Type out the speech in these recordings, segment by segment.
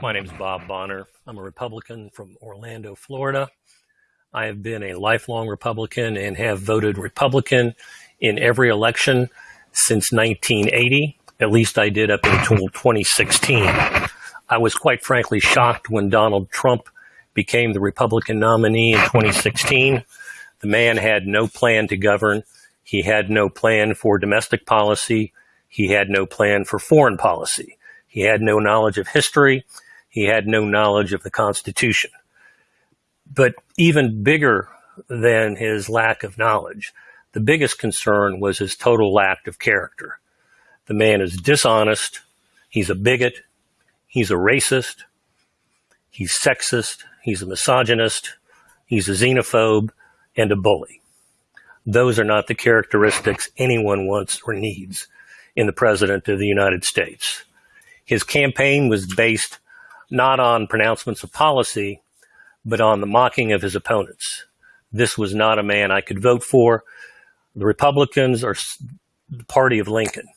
My name is Bob Bonner. I'm a Republican from Orlando, Florida. I have been a lifelong Republican and have voted Republican in every election since 1980. At least I did up until 2016. I was quite frankly shocked when Donald Trump became the Republican nominee in 2016. The man had no plan to govern. He had no plan for domestic policy. He had no plan for foreign policy. He had no knowledge of history. He had no knowledge of the Constitution. But even bigger than his lack of knowledge, the biggest concern was his total lack of character. The man is dishonest. He's a bigot. He's a racist. He's sexist. He's a misogynist. He's a xenophobe and a bully. Those are not the characteristics anyone wants or needs in the President of the United States. His campaign was based not on pronouncements of policy, but on the mocking of his opponents. This was not a man I could vote for. The Republicans are the party of Lincoln.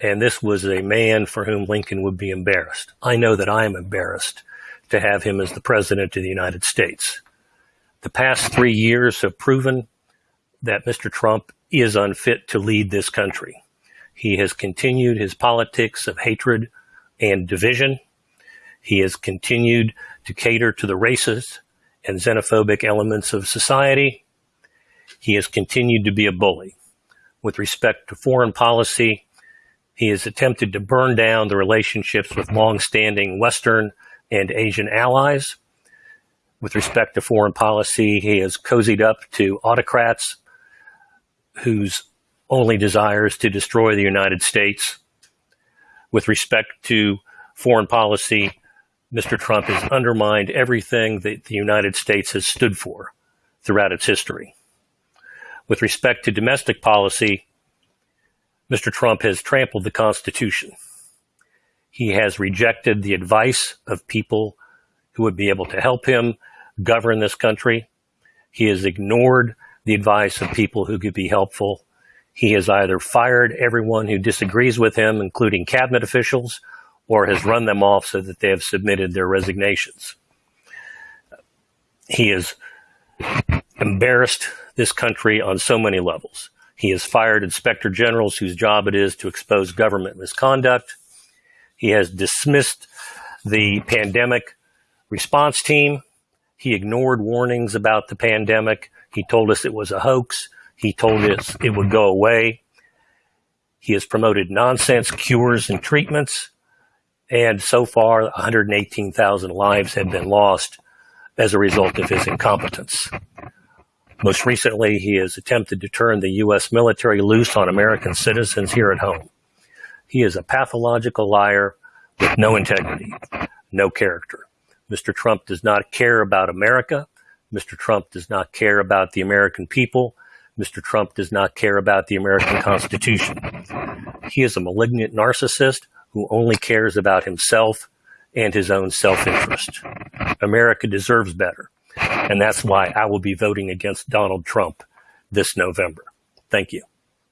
And this was a man for whom Lincoln would be embarrassed. I know that I am embarrassed to have him as the President of the United States. The past three years have proven that Mr. Trump is unfit to lead this country. He has continued his politics of hatred and division. He has continued to cater to the racist and xenophobic elements of society. He has continued to be a bully. With respect to foreign policy, he has attempted to burn down the relationships with longstanding Western and Asian allies. With respect to foreign policy, he has cozied up to autocrats whose only desire is to destroy the United States. With respect to foreign policy, Mr. Trump has undermined everything that the United States has stood for throughout its history. With respect to domestic policy, Mr. Trump has trampled the Constitution. He has rejected the advice of people who would be able to help him govern this country. He has ignored the advice of people who could be helpful. He has either fired everyone who disagrees with him, including cabinet officials, or has run them off so that they have submitted their resignations. He has embarrassed this country on so many levels. He has fired inspector generals whose job it is to expose government misconduct. He has dismissed the pandemic response team. He ignored warnings about the pandemic. He told us it was a hoax. He told us it would go away. He has promoted nonsense cures and treatments. And so far, 118,000 lives have been lost as a result of his incompetence. Most recently, he has attempted to turn the U.S. military loose on American citizens here at home. He is a pathological liar with no integrity, no character. Mr. Trump does not care about America. Mr. Trump does not care about the American people. Mr. Trump does not care about the American Constitution. He is a malignant narcissist who only cares about himself and his own self-interest. America deserves better. And that's why I will be voting against Donald Trump this November. Thank you.